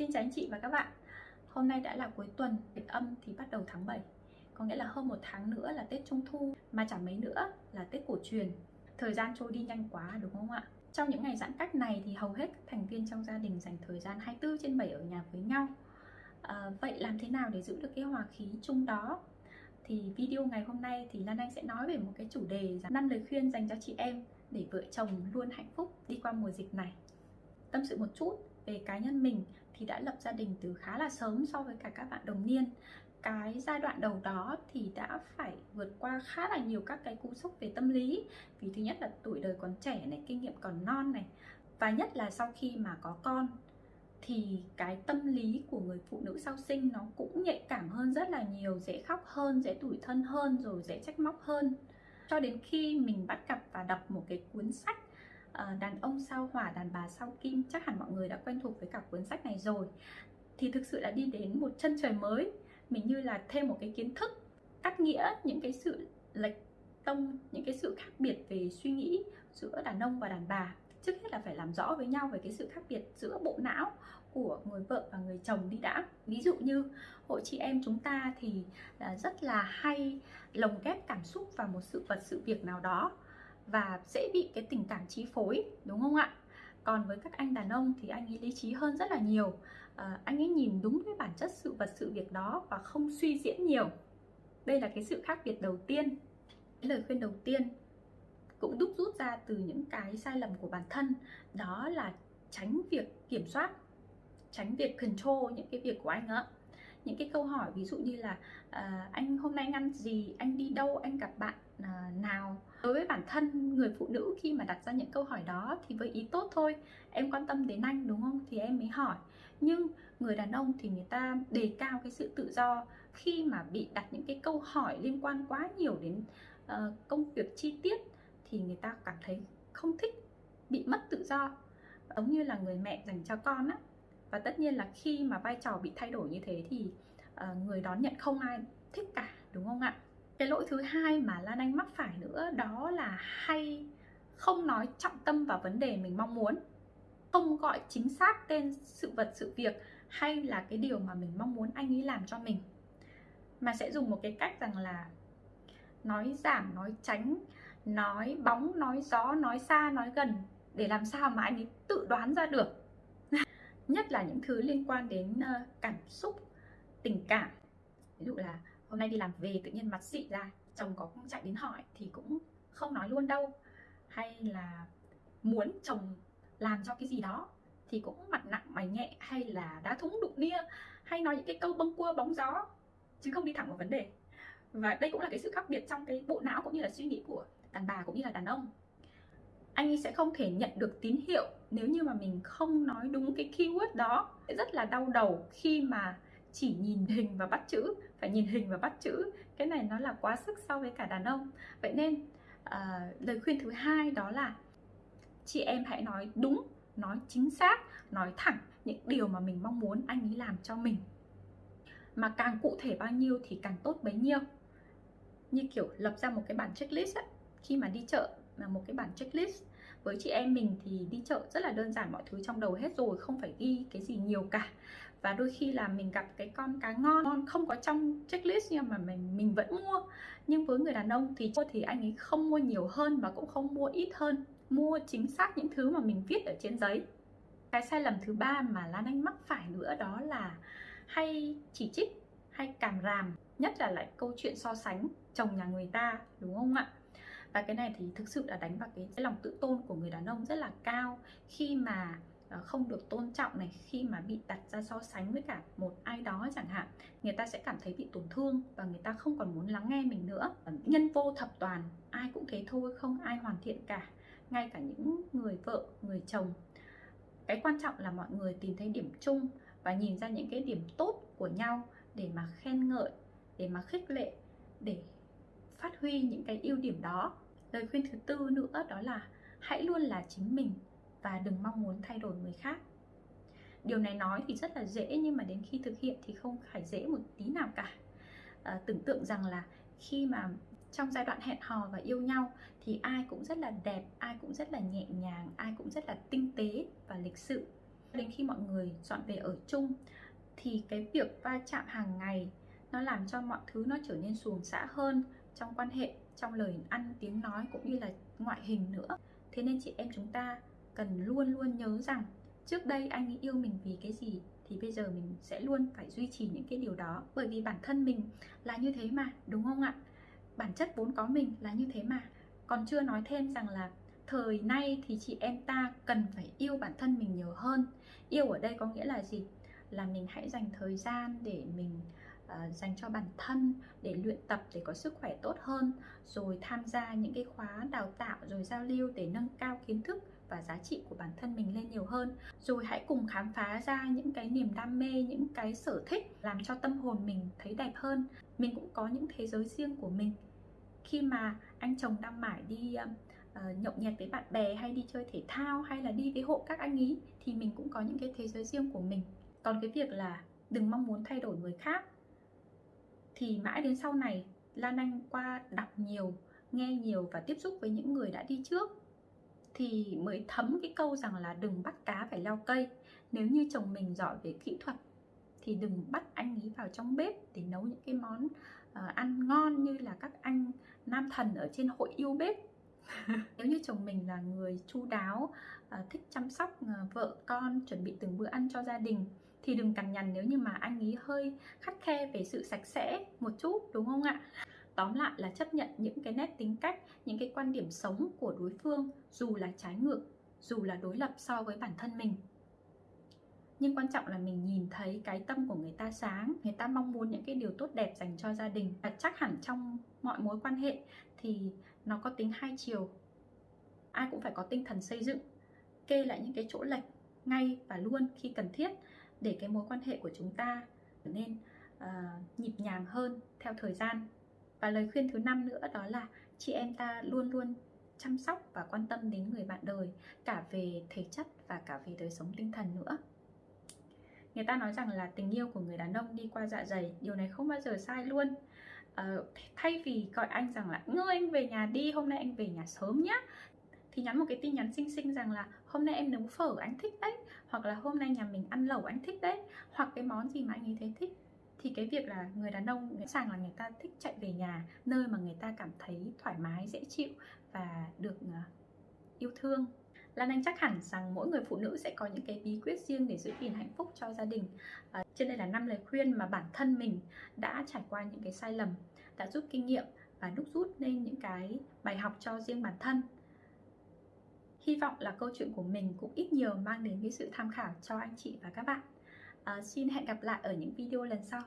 Xin chào anh chị và các bạn. Hôm nay đã là cuối tuần, Tết âm thì bắt đầu tháng 7 Có nghĩa là hơn một tháng nữa là Tết Trung Thu Mà chẳng mấy nữa là Tết cổ truyền. Thời gian trôi đi nhanh quá đúng không ạ? Trong những ngày giãn cách này thì hầu hết các thành viên trong gia đình dành thời gian 24 trên 7 ở nhà với nhau. À, Vậy làm thế nào để giữ được cái hòa khí chung đó? Thì video ngày hôm nay thì Lan Anh sẽ nói về một cái chủ đề năm lời khuyên dành cho chị em để vợ chồng luôn hạnh phúc đi qua mùa dịch này. Tâm sự một chút về cá nhân mình thì đã lập gia đình từ khá là sớm so với cả các bạn đồng niên. Cái giai đoạn đầu đó thì đã phải vượt qua khá là nhiều các cái cú sốc về tâm lý. Vì thứ nhất là tuổi đời còn trẻ này, kinh nghiệm còn non này. Và nhất là sau khi mà có con, thì cái tâm lý của người phụ nữ sau sinh nó cũng nhạy cảm hơn rất là nhiều, dễ khóc hơn, dễ tủi thân hơn, rồi dễ trách móc hơn. Cho đến khi mình bắt gặp và đọc một cái cuốn sách Ờ, đàn ông sao hỏa, đàn bà sao kim, chắc hẳn mọi người đã quen thuộc với cả cuốn sách này rồi. Thì thực sự là đi đến một chân trời mới, mình như là thêm một cái kiến thức, cắt nghĩa những cái sự lệch tông, những cái sự khác biệt về suy nghĩ giữa đàn ông và đàn bà. Trước hết là phải làm rõ với nhau về cái sự khác biệt giữa bộ não của người vợ và người chồng đi đã. Ví dụ như, hội chị em chúng ta thì à, rất là hay lồng ghép cảm xúc vào một sự vật, sự việc nào đó và dễ bị cái tình cảm chi phối đúng không ạ? Còn với các anh đàn ông thì anh ấy lý trí hơn rất là nhiều. À, anh ấy nhìn đúng với bản chất sự vật sự việc đó và không suy diễn nhiều. Đây là cái sự khác biệt đầu tiên. Cái lời khuyên đầu tiên cũng đúc rút ra từ những cái sai lầm của bản thân đó là tránh việc kiểm soát tránh việc control những cái việc của anh ạ những cái câu hỏi ví dụ như là à, anh hôm nay anh ăn gì? Anh đi đâu? Anh gặp bạn à, nào? Đối với bản thân người phụ nữ khi mà đặt ra những câu hỏi đó thì với ý tốt thôi em quan tâm đến anh đúng không? Thì em mới hỏi. Nhưng người đàn ông thì người ta đề cao cái sự tự do khi mà bị đặt những cái câu hỏi liên quan quá nhiều đến uh, công việc chi tiết thì người ta cảm thấy không thích bị mất tự do. Giống như là người mẹ dành cho con á và tất nhiên là khi mà vai trò bị thay đổi như thế thì uh, người đón nhận không ai thích cả đúng không ạ? Cái lỗi thứ hai mà Lan Anh mắc phải nữa đó là hay không nói trọng tâm vào vấn đề mình mong muốn không gọi chính xác tên sự vật sự việc hay là cái điều mà mình mong muốn anh ấy làm cho mình. Mà sẽ dùng một cái cách rằng là nói giảm nói tránh nói bóng nói gió nói xa nói gần để làm sao mà anh ấy tự đoán ra được nhất là những thứ liên quan đến ờ, cảm xúc, tình cảm. Ví dụ là hôm nay đi làm về tự nhiên mặt dị ra, chồng có chạy đến hỏi thì cũng không nói luôn đâu. Hay là muốn chồng làm cho cái gì đó thì cũng mặt nặng mày nhẹ, hay là đá thúng đụng nia, hay nói những cái câu bâng cua bóng gió, chứ không đi thẳng vào vấn đề. Và đây cũng là cái sự khác biệt trong cái bộ não cũng như là suy nghĩ của đàn bà cũng như là đàn ông anh ấy sẽ không thể nhận được tín hiệu nếu như mà mình không nói đúng cái keyword đó. Sẽ rất là đau đầu khi mà chỉ nhìn hình và bắt chữ phải nhìn hình và bắt chữ. Cái này nó là quá sức so với cả đàn ông. Vậy nên à, lời khuyên thứ hai đó là chị em hãy nói đúng nói chính xác nói thẳng những điều mà mình mong muốn anh ấy làm cho mình. Mà càng cụ thể bao nhiêu thì càng tốt bấy nhiêu. Như kiểu lập ra một cái bản checklist ấy. khi mà đi chợ là một cái bản checklist với chị em mình thì đi chợ rất là đơn giản, mọi thứ trong đầu hết rồi, không phải ghi cái gì nhiều cả. Và đôi khi là mình gặp cái con cá ngon ngon không có trong checklist nhưng mà mình mình vẫn mua. Nhưng với người đàn ông thì thì anh ấy không mua nhiều hơn và cũng không mua ít hơn. Mua chính xác những thứ mà mình viết ở trên giấy. Cái sai lầm thứ ba mà lan anh mắc phải nữa đó là hay chỉ trích, hay cảm ràm, nhất là lại câu chuyện so sánh chồng nhà người ta, đúng không ạ? Và cái này thì thực sự đã đánh vào cái lòng tự tôn của người đàn ông rất là cao. Khi mà ờ, không được tôn trọng này, khi mà bị đặt ra so sánh với cả một ai đó chẳng hạn, người ta sẽ cảm thấy bị tổn thương và người ta không còn muốn lắng nghe mình nữa. Ờ, nhân vô thập toàn, ai cũng thế thôi, không ai hoàn thiện cả. Ngay cả những người vợ, người chồng. Cái quan trọng là mọi người tìm thấy điểm chung và nhìn ra những cái điểm tốt của nhau để mà khen ngợi, để mà khích lệ, để phát huy những cái ưu điểm đó. Lời khuyên thứ tư nữa đó là hãy luôn là chính mình và đừng mong muốn thay đổi người khác. Điều này nói thì rất là dễ nhưng mà đến khi thực hiện thì không phải dễ một tí nào cả. À, tưởng tượng rằng là khi mà trong giai đoạn hẹn hò và yêu nhau thì ai cũng rất là đẹp ai cũng rất là nhẹ nhàng ai cũng rất là tinh tế và lịch sự. Đến khi mọi người dọn về ở chung thì cái việc va chạm hàng ngày nó làm cho mọi thứ nó trở nên xuồng xã hơn trong quan hệ, trong lời ăn, tiếng nói cũng như là ngoại hình nữa. Thế nên chị em chúng ta cần luôn luôn nhớ rằng trước đây anh ấy yêu mình vì cái gì thì bây giờ mình sẽ luôn phải duy trì những cái điều đó. Bởi vì bản thân mình là như thế mà, đúng không ạ? Bản chất vốn có mình là như thế mà. Còn chưa nói thêm rằng là thời nay thì chị em ta cần phải yêu bản thân mình nhiều hơn. Yêu ở đây có nghĩa là gì? Là mình hãy dành thời gian để mình uh, dành cho bản thân để luyện tập để có sức khỏe tốt hơn rồi tham gia những cái khóa đào tạo rồi giao lưu để nâng cao kiến thức và giá trị của bản thân mình lên nhiều hơn. Rồi hãy cùng khám phá ra những cái niềm đam mê những cái sở thích làm cho tâm hồn mình thấy đẹp hơn. Mình cũng có những thế giới riêng của mình. Khi mà anh chồng đang mải đi uh, nhậu nhẹt với bạn bè hay đi chơi thể thao hay là đi với hộ các anh ý thì mình cũng có những cái thế giới riêng của mình. Còn cái việc là đừng mong muốn thay đổi người khác thì mãi đến sau này Lan Anh qua đọc nhiều nghe nhiều và tiếp xúc với những người đã đi trước thì mới thấm cái câu rằng là đừng bắt cá phải leo cây. Nếu như chồng mình giỏi về kỹ thuật thì đừng bắt anh ấy vào trong bếp để nấu những cái món uh, ăn ngon như là các anh nam thần ở trên hội yêu bếp. Nếu như chồng mình là người chu đáo uh, thích chăm sóc uh, vợ con chuẩn bị từng bữa ăn cho gia đình thì đừng cằn nhằn nếu như mà anh ấy hơi khắt khe về sự sạch sẽ một chút, đúng không ạ? Tóm lại là chấp nhận những cái nét tính cách, những cái quan điểm sống của đối phương, dù là trái ngược, dù là đối lập so với bản thân mình. Nhưng quan trọng là mình nhìn thấy cái tâm của người ta sáng, người ta mong muốn những cái điều tốt đẹp dành cho gia đình. Và chắc hẳn trong mọi mối quan hệ thì nó có tính hai chiều. Ai cũng phải có tinh thần xây dựng, kê lại những cái chỗ lệch ngay và luôn khi cần thiết để cái mối quan hệ của chúng ta trở nên uh, nhịp nhàng hơn theo thời gian. Và lời khuyên thứ năm nữa đó là chị em ta luôn luôn chăm sóc và quan tâm đến người bạn đời cả về thể chất và cả về đời sống tinh thần nữa. Người ta nói rằng là tình yêu của người đàn ông đi qua dạ dày điều này không bao giờ sai luôn. Uh, thay vì gọi anh rằng là ngươi anh về nhà đi hôm nay anh về nhà sớm nhá thì nhắn một cái tin nhắn xinh xinh rằng là hôm nay em nấu phở anh thích đấy hoặc là hôm nay nhà mình ăn lẩu anh thích đấy hoặc cái món gì mà anh ấy thấy thích. Thì cái việc là người đàn ông sẵn sàng là người ta thích chạy về nhà nơi mà người ta cảm thấy thoải mái dễ chịu và được ờ, yêu thương. Lan Anh chắc hẳn rằng mỗi người phụ nữ sẽ có những cái bí quyết riêng để giữ gìn hạnh phúc cho gia đình. À, Trên đây là năm lời khuyên mà bản thân mình đã trải qua những cái sai lầm Đã rút kinh nghiệm và đúc rút nên những cái bài học cho riêng bản thân. Hy vọng là câu chuyện của mình cũng ít nhiều mang đến cái sự tham khảo cho anh chị và các bạn. À, Xin hẹn gặp lại ở những video lần sau.